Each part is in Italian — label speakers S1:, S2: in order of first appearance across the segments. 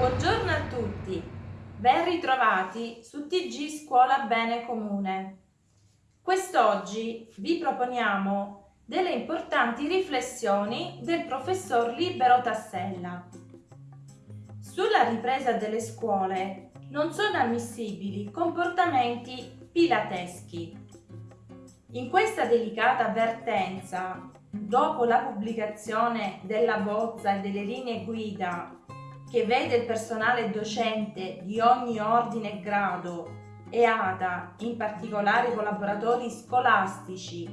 S1: Buongiorno a tutti, ben ritrovati su TG Scuola Bene Comune. Quest'oggi vi proponiamo delle importanti riflessioni del professor Libero Tassella. Sulla ripresa delle scuole non sono ammissibili comportamenti pilateschi. In questa delicata avvertenza, dopo la pubblicazione della bozza e delle linee guida che vede il personale docente di ogni ordine e grado e ATA, in particolare i collaboratori scolastici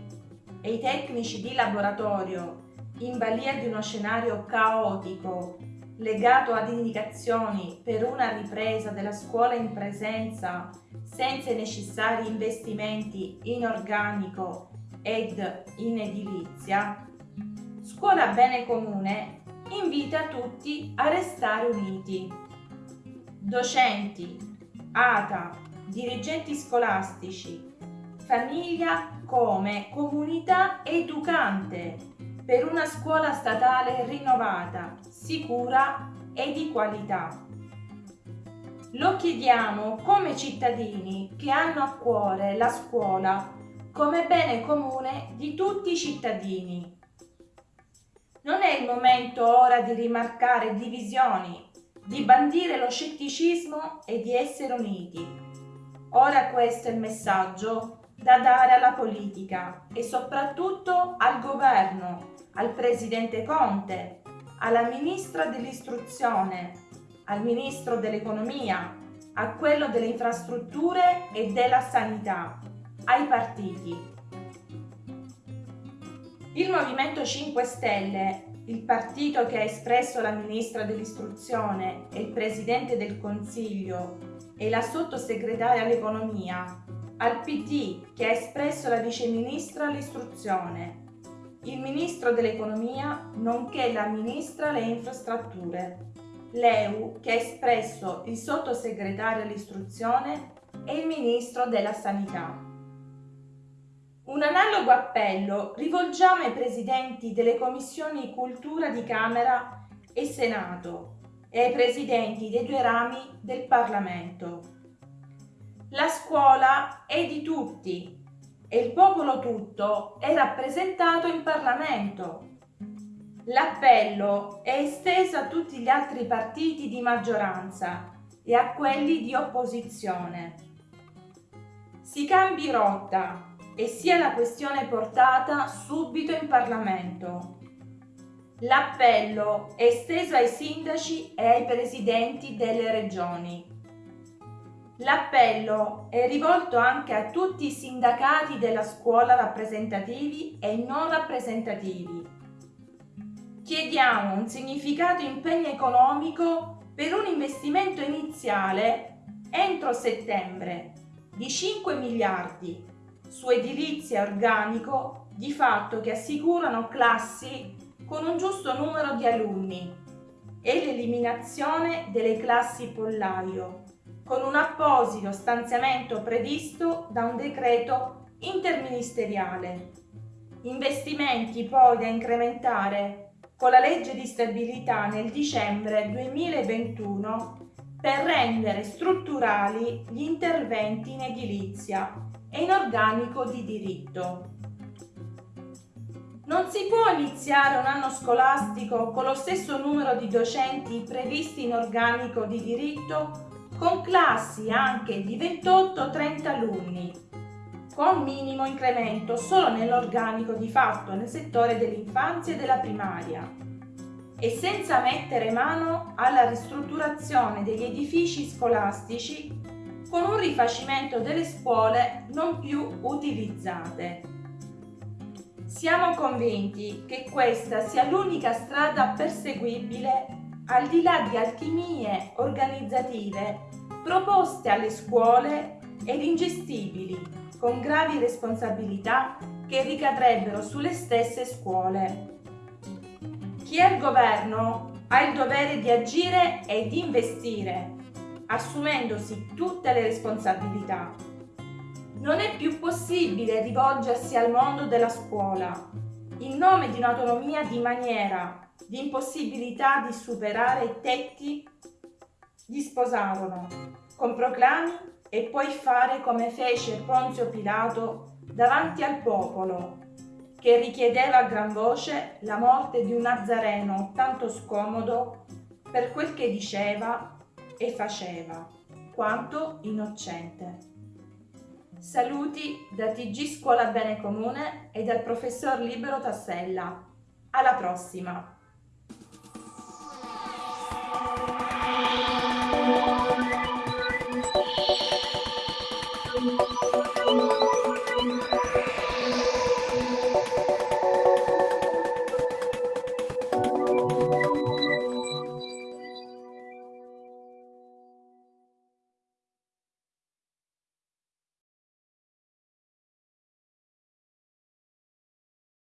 S1: e i tecnici di laboratorio, in balia di uno scenario caotico legato ad indicazioni per una ripresa della scuola in presenza senza i necessari investimenti in organico ed in edilizia, Scuola Bene Comune invita tutti a restare uniti. Docenti, ATA, dirigenti scolastici, famiglia come comunità educante per una scuola statale rinnovata, sicura e di qualità. Lo chiediamo come cittadini che hanno a cuore la scuola come bene comune di tutti i cittadini non è il momento ora di rimarcare divisioni, di bandire lo scetticismo e di essere uniti. Ora questo è il messaggio da dare alla politica e soprattutto al governo, al presidente Conte, alla ministra dell'istruzione, al ministro dell'economia, a quello delle infrastrutture e della sanità, ai partiti. Il Movimento 5 Stelle, il partito che ha espresso la Ministra dell'Istruzione e il Presidente del Consiglio e la Sottosegretaria all'Economia, al PD che ha espresso la Vice Ministra all'Istruzione, il Ministro dell'Economia nonché la Ministra alle Infrastrutture, l'EU che ha espresso il Sottosegretario all'Istruzione e il Ministro della Sanità. Analogo appello rivolgiamo ai presidenti delle commissioni cultura di Camera e Senato e ai presidenti dei due rami del Parlamento. La scuola è di tutti e il popolo tutto è rappresentato in Parlamento. L'appello è esteso a tutti gli altri partiti di maggioranza e a quelli di opposizione. Si cambi rotta e sia la questione portata subito in Parlamento. L'appello è esteso ai sindaci e ai presidenti delle regioni. L'appello è rivolto anche a tutti i sindacati della scuola rappresentativi e non rappresentativi. Chiediamo un significato impegno economico per un investimento iniziale entro settembre di 5 miliardi su edilizia organico di fatto che assicurano classi con un giusto numero di alunni e l'eliminazione delle classi pollaio con un apposito stanziamento previsto da un decreto interministeriale. Investimenti poi da incrementare con la legge di stabilità nel dicembre 2021 per rendere strutturali gli interventi in edilizia e in organico di diritto. Non si può iniziare un anno scolastico con lo stesso numero di docenti previsti in organico di diritto con classi anche di 28-30 alunni, con minimo incremento solo nell'organico di fatto nel settore dell'infanzia e della primaria e senza mettere mano alla ristrutturazione degli edifici scolastici con un rifacimento delle scuole non più utilizzate. Siamo convinti che questa sia l'unica strada perseguibile al di là di alchimie organizzative proposte alle scuole ed ingestibili, con gravi responsabilità che ricadrebbero sulle stesse scuole. Chi è al governo ha il dovere di agire e di investire assumendosi tutte le responsabilità. Non è più possibile rivolgersi al mondo della scuola in nome di un'autonomia di maniera, di impossibilità di superare i tetti gli sposarono con proclami e puoi fare come fece Ponzio Pilato davanti al popolo, che richiedeva a gran voce la morte di un Nazareno tanto scomodo per quel che diceva e faceva, quanto innocente. Saluti da TG Scuola Bene Comune e dal professor Libero Tassella. Alla prossima!